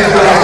Gracias.